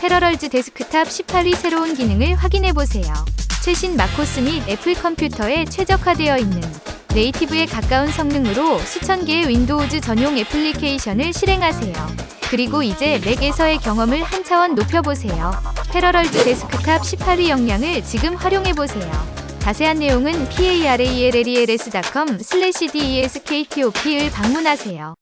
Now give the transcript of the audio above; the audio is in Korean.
패러럴즈 데스크탑 18의 새로운 기능을 확인해보세요. 최신 macOS 및 애플 컴퓨터에 최적화되어 있는 native에 가까운 성능으로 수천 개의 Windows 전용 애플리케이션을 실행하세요. 그리고 이제 맥에서의 경험을 한 차원 높여보세요. 패러럴즈 데스크탑 18의 역량을 지금 활용해보세요. 자세한 내용은 parallels.com/desktop을 방문하세요.